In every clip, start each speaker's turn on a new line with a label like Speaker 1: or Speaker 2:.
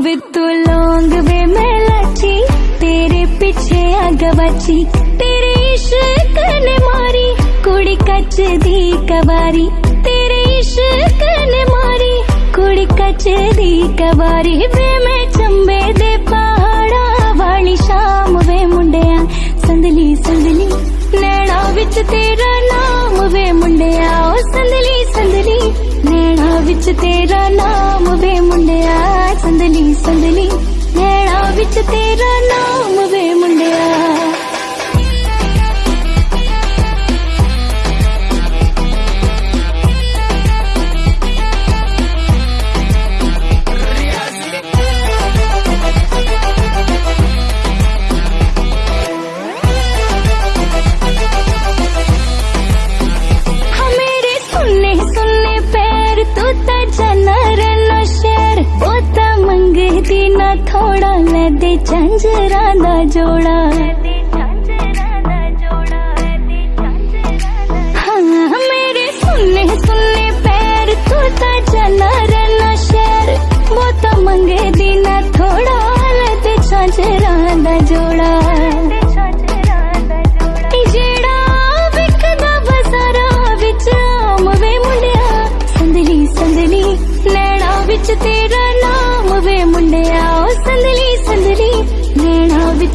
Speaker 1: वे तो लौंग वे मैं लाची तेरे पीछे अगवाची तेरे इश्क ने मारी. कुड़ी कच दी कबारी, तेरे इश्क ने मारी. कुड़ी कच दी कबारी, वे मैं चंबे दे पहाड़ा वाली शाम वे मुंडिया. संदली संदली नैना विच तेरा नाम वे मुंडिया. ओ संदली संदली नैना विच तेरा नाम वे तेरा मे झञ्जर जोड़ा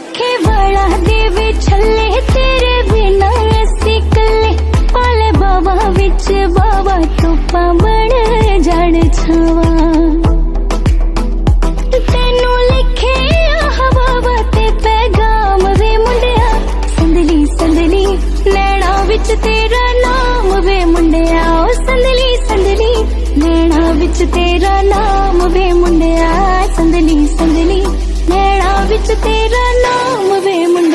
Speaker 1: ਸੁੱਖੇ ਵਾਲਾ ਦੇ ਵੀ ਛੱਲੇ ਤੇਰੇ ਬਿਨਾ ਅਸੀਂ ਕੱਲੇ ਪਾਲੇ ਬਾਵਾ ਵਿੱਚ ਬਾਵਾ ਟੋਪਾ ਬਣ ਜਾਣ ਛਾਵਾ। ਤੈਨੂੰ ਲਿਖੇ ਹਵਾ ਤੇ ਪੈਗਾਮ ਵੇ ਮੁੰਡਿਆ। ਸੰਦਲੀ ਸੰਦਲੀ, ਨੈਣਾ ਵਿੱਚ ਤੇਰਾ ਨਾਮ ਵੇ ਮੁੰਡਿਆ। ਓ ਸੰਦਲੀ ਸੰਦਲੀ, ਨੈਣਾ ਵਿੱਚ ਤੇਰਾ ਨਾਮ ਵੇ ਮੁੰਡਿਆ। ਸੰਦਲੀ ਸੰਦਲੀ विच तेरा नाम वे मुन्ना